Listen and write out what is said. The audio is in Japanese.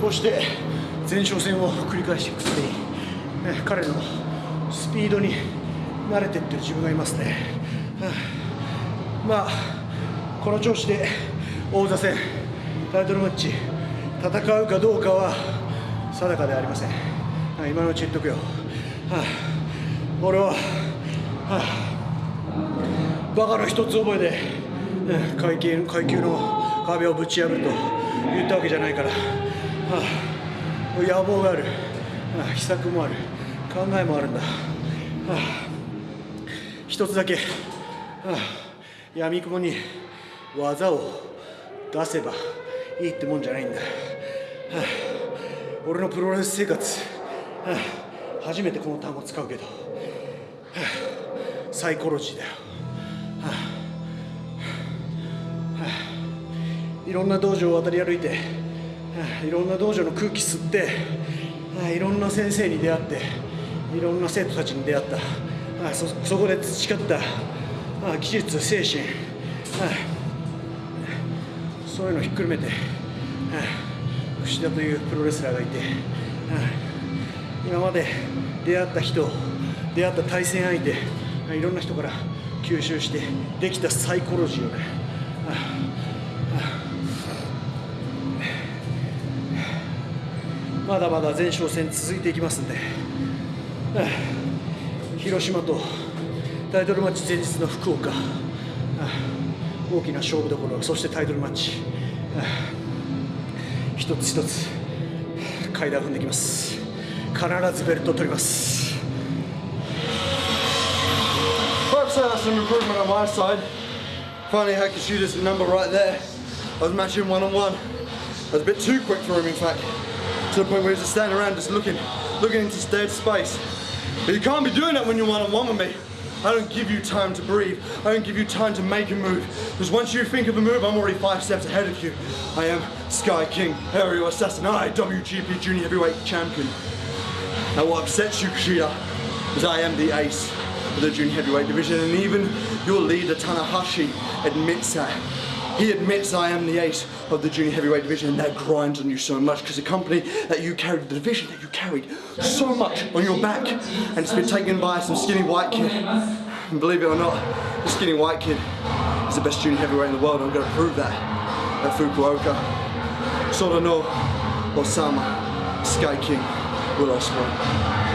こうして前哨戦を繰り返していくうに、ね、彼のスピードに慣れていってる自分がいますね、はあ、まあこの調子で王座戦タイトルマッチ戦うかどうかは定かではありません、はあ、今のうち言っとくよ、はあ、俺は、はあ、バカの一つ覚えで、階級階級の壁をぶち破ると言ったわけじゃないから、あ、野望がある、はあ、秘策もある。考えもあるんだ、はあ、一つだけ、はあ、闇雲に技を出せばいいってもんじゃないんだ、はあ、俺のプロレス生活、はあ、初めてこの単語使うけど、はあ、サイコロジーだよ、はあはあ、いろんな道場を渡り歩いて、いろんな道場の空気吸って、いろんな先生に出会っていろんな生徒たちに出会った、そそこで培った、技術精神、そういうのをひっくるめて、はあ、串田というプロレスラーがいて、今まで出会った人出会った対戦相手、いろんな人から吸収してできたサイコロジーをね、まだまだ前哨戦続いていきますんで、はあ、広島とタイトルマッチ前日の福岡、はあ大きな勝負どころそしてタイトルマッチ一つ一つ階段踏んできます必ずベルトを取ります I've said that's some improvement on my side. Finally, I could shoot this number right there. I was matching one on one. I was a bit too quick for him, in fact, to the point where he was just standing around, just looking, looking into dead space. But you can't be doing that when you're one on one with me. I don't give you time to breathe. I don't give you time to make a move. Because once you think of a move, I'm already five steps ahead of you. I am Sky King, Aerial Assassin, I, WGP Junior Heavyweight Champion. Now what upsets you, Kushida, is I am the ace of the Junior Heavyweight Division, and even your leader, Tanahashi, admits that. He admits I am the ace of the junior heavyweight division and that grinds on you so much because the company that you carried, the division that you carried so much on your back and it's been taken by some skinny white kid. And believe it or not, the skinny white kid is the best junior heavyweight in the world. I'm going to prove that at Fukuoka. Sorano, Osama, Sky King, Will Ospreay.